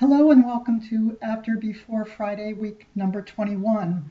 Hello and welcome to After Before Friday, week number 21.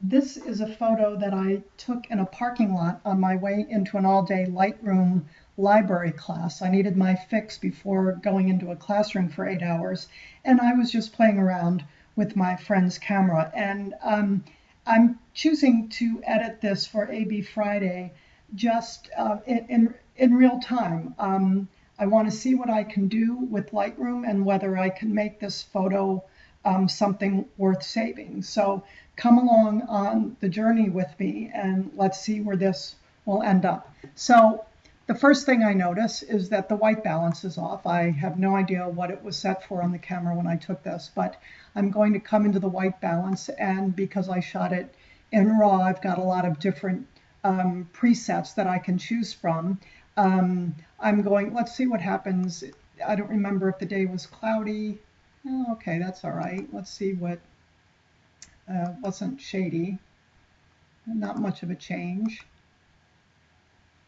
This is a photo that I took in a parking lot on my way into an all-day Lightroom library class. I needed my fix before going into a classroom for eight hours, and I was just playing around with my friend's camera. And um, I'm choosing to edit this for AB Friday just uh, in, in, in, real time. Um, I want to see what I can do with Lightroom and whether I can make this photo um, something worth saving. So come along on the journey with me and let's see where this will end up. So the first thing I notice is that the white balance is off. I have no idea what it was set for on the camera when I took this, but I'm going to come into the white balance and because I shot it in RAW, I've got a lot of different um, presets that I can choose from. Um, I'm going, let's see what happens. I don't remember if the day was cloudy. Oh, okay, that's all right. Let's see what uh, wasn't shady. Not much of a change.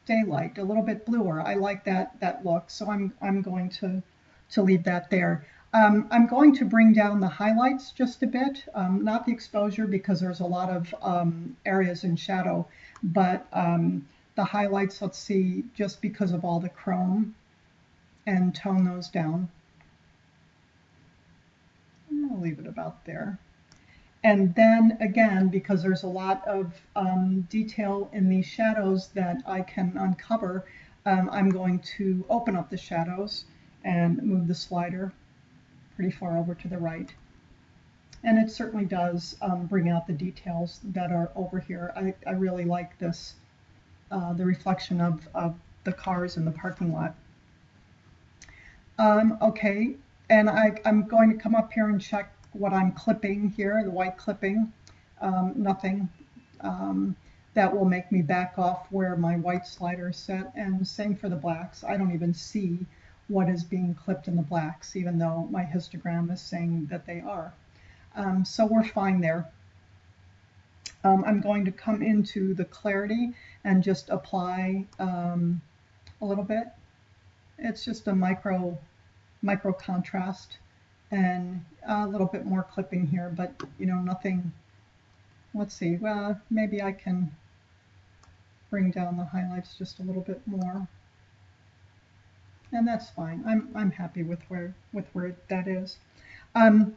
Daylight, a little bit bluer. I like that that look, so I'm I'm going to to leave that there. Um, I'm going to bring down the highlights just a bit, um, not the exposure because there's a lot of um, areas in shadow, but um, the highlights, let's see, just because of all the chrome and tone those down. I'll leave it about there. And then again, because there's a lot of um, detail in these shadows that I can uncover, um, I'm going to open up the shadows and move the slider pretty far over to the right. And it certainly does um, bring out the details that are over here. I, I really like this uh, the reflection of, of the cars in the parking lot. Um, okay, and I, am going to come up here and check what I'm clipping here, the white clipping. Um, nothing um, that will make me back off where my white slider is set, and same for the blacks. I don't even see what is being clipped in the blacks, even though my histogram is saying that they are. Um, so we're fine there. Um, I'm going to come into the clarity and just apply um, a little bit. It's just a micro, micro contrast and a little bit more clipping here, but you know, nothing, let's see, well, maybe I can bring down the highlights just a little bit more. And that's fine. I'm, I'm happy with where, with where that is. Um,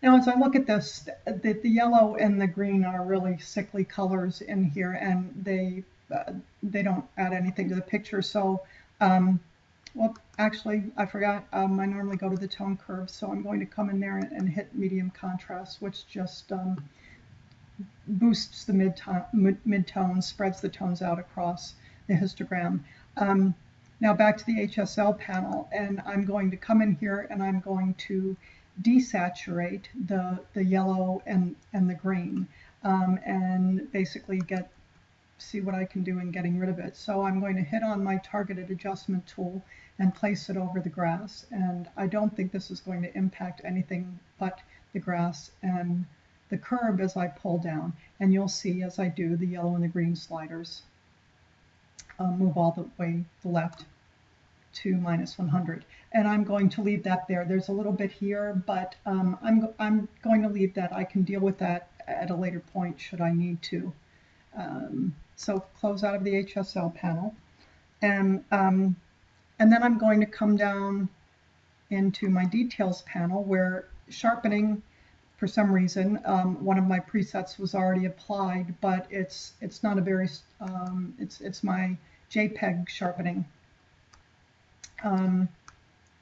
now, as I look at this, the, the yellow and the green are really sickly colors in here, and they they don't add anything to the picture. So, um, well, actually, I forgot. Um, I normally go to the tone curve, so I'm going to come in there and, and hit medium contrast, which just um, boosts the mid-tone, mid spreads the tones out across the histogram. Um, now back to the HSL panel, and I'm going to come in here and I'm going to desaturate the, the yellow and, and the green um, and basically get see what I can do in getting rid of it. So I'm going to hit on my targeted adjustment tool and place it over the grass. And I don't think this is going to impact anything but the grass and the curb as I pull down. And you'll see as I do the yellow and the green sliders uh, move all the way the left to minus 100. And I'm going to leave that there. There's a little bit here, but um, I'm, I'm going to leave that. I can deal with that at a later point should I need to. Um, so close out of the HSL panel. And, um, and then I'm going to come down into my details panel where sharpening, for some reason, um, one of my presets was already applied, but it's it's not a very, um, it's, it's my JPEG sharpening um,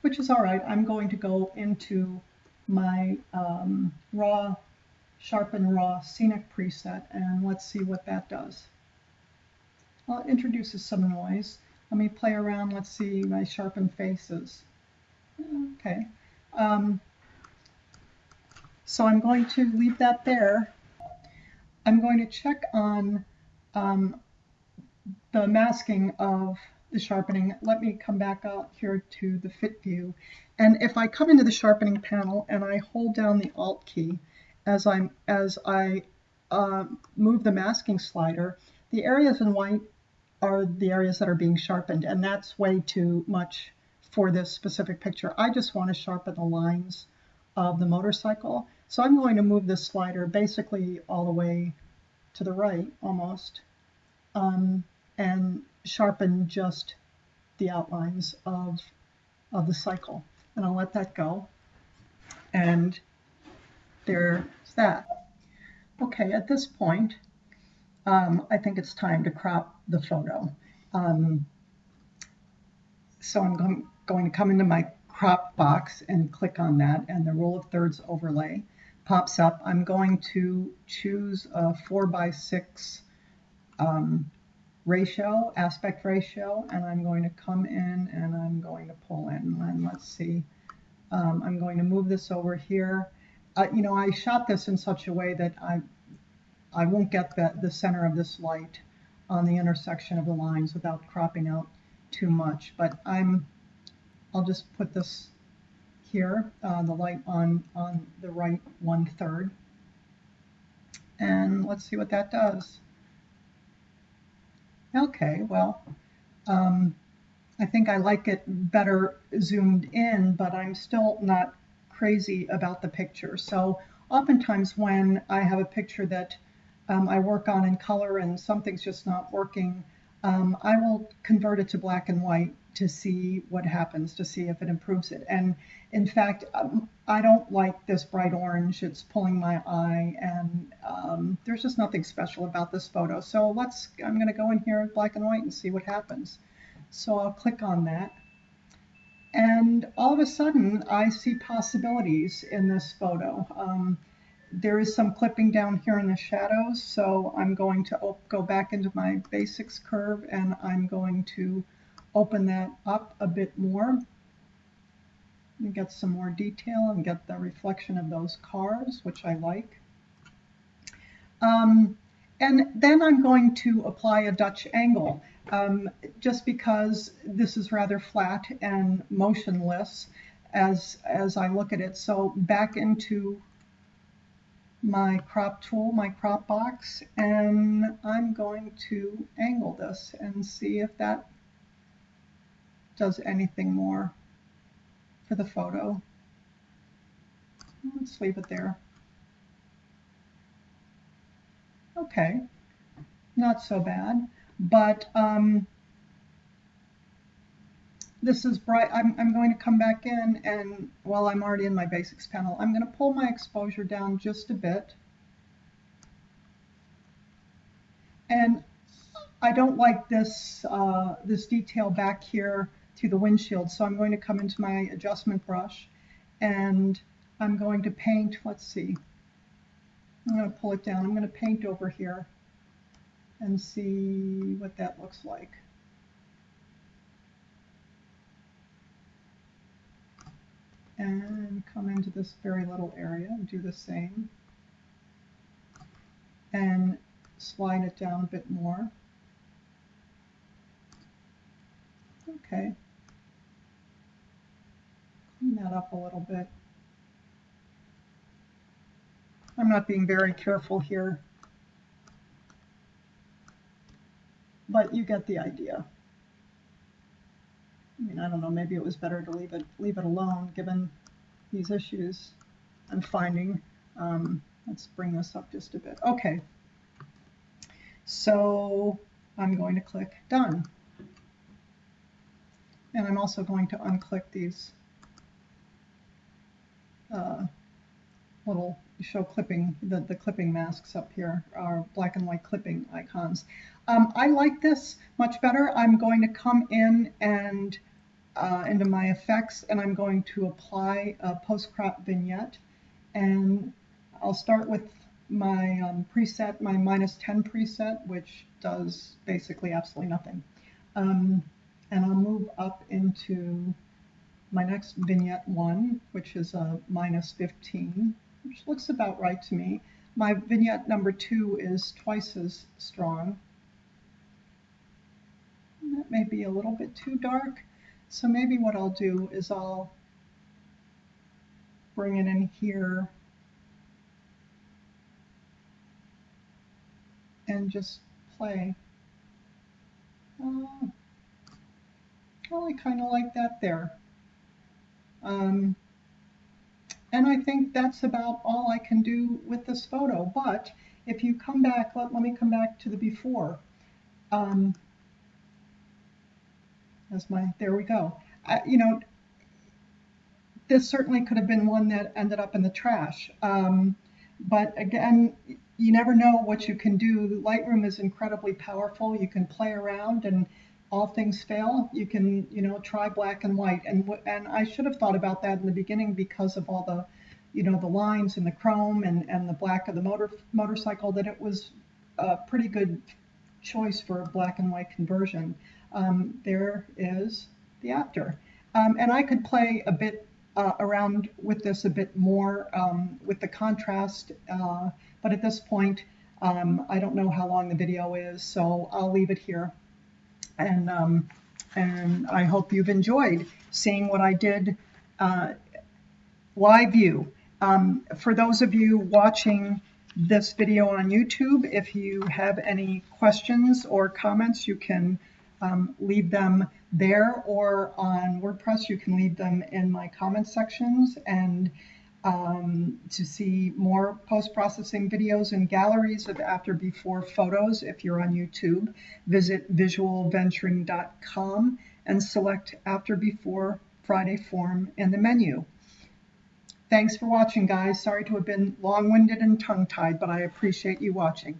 which is all right. I'm going to go into my um, raw, sharpen raw scenic preset and let's see what that does. Well, it introduces some noise. Let me play around. Let's see my sharpen faces. Okay. Um, so I'm going to leave that there. I'm going to check on um, the masking of the sharpening, let me come back out here to the fit view. And if I come into the sharpening panel and I hold down the Alt key as, I'm, as I uh, move the masking slider, the areas in white are the areas that are being sharpened, and that's way too much for this specific picture. I just want to sharpen the lines of the motorcycle. So I'm going to move this slider basically all the way to the right almost um, and sharpen just the outlines of, of the cycle. And I'll let that go. And there's that. Okay, at this point, um, I think it's time to crop the photo. Um, so I'm going, to come into my crop box and click on that and the rule of thirds overlay pops up. I'm going to choose a four by six um, ratio, aspect ratio, and I'm going to come in and I'm going to pull in. And let's see, um, I'm going to move this over here. Uh, you know, I shot this in such a way that I, I won't get the, the center of this light on the intersection of the lines without cropping out too much. But I'm, I'll just put this here, uh, the light on, on the right one third. And let's see what that does. Okay, well, um, I think I like it better zoomed in, but I'm still not crazy about the picture. So oftentimes when I have a picture that um, I work on in color and something's just not working, um, I will convert it to black and white to see what happens, to see if it improves it. And in fact, um, I don't like this bright orange. It's pulling my eye, and um, there's just nothing special about this photo. So let's, I'm going to go in here in black and white and see what happens. So I'll click on that. And all of a sudden, I see possibilities in this photo. Um, there is some clipping down here in the shadows, so I'm going to go back into my basics curve and I'm going to open that up a bit more and get some more detail and get the reflection of those cars, which I like. Um, and then I'm going to apply a Dutch angle, um, just because this is rather flat and motionless as, as I look at it. So back into my crop tool, my crop box, and I'm going to angle this and see if that does anything more for the photo. Let's leave it there. Okay, not so bad, but um, this is bright. I'm, I'm going to come back in and while I'm already in my basics panel, I'm going to pull my exposure down just a bit. And I don't like this, uh, this detail back here to the windshield. So I'm going to come into my adjustment brush and I'm going to paint, let's see, I'm going to pull it down. I'm going to paint over here and see what that looks like. And come into this very little area and do the same. And slide it down a bit more. Okay clean that up a little bit. I'm not being very careful here, but you get the idea. I mean, I don't know, maybe it was better to leave it, leave it alone given these issues I'm finding. Um, let's bring this up just a bit. Okay, so I'm going to click Done. And I'm also going to unclick these uh, little show clipping, the, the clipping masks up here are black and white clipping icons. Um, I like this much better. I'm going to come in and uh, into my effects and I'm going to apply a post-crop vignette and I'll start with my um, preset, my minus 10 preset, which does basically absolutely nothing. Um, and I'll move up into my next vignette one, which is a minus 15, which looks about right to me. My vignette number two is twice as strong. That may be a little bit too dark. So maybe what I'll do is I'll bring it in here and just play. Uh, well, I kind of like that there. Um, and I think that's about all I can do with this photo. But if you come back, let, let me come back to the before. Um, that's my, there we go. I, you know, this certainly could have been one that ended up in the trash. Um, but again, you never know what you can do. Lightroom is incredibly powerful. You can play around and all things fail. You can, you know, try black and white. And and I should have thought about that in the beginning because of all the, you know, the lines and the chrome and, and the black of the motor motorcycle that it was a pretty good choice for a black and white conversion. Um, there is the after. Um, and I could play a bit uh, around with this a bit more um, with the contrast, uh, but at this point, um, I don't know how long the video is, so I'll leave it here. And, um, and I hope you've enjoyed seeing what I did uh, live view. Um, for those of you watching this video on YouTube, if you have any questions or comments, you can um, leave them there or on WordPress. You can leave them in my comment sections and um, to see more post-processing videos and galleries of after before photos if you're on YouTube, visit visualventuring.com and select after before Friday form in the menu. Thanks for watching, guys. Sorry to have been long-winded and tongue-tied, but I appreciate you watching.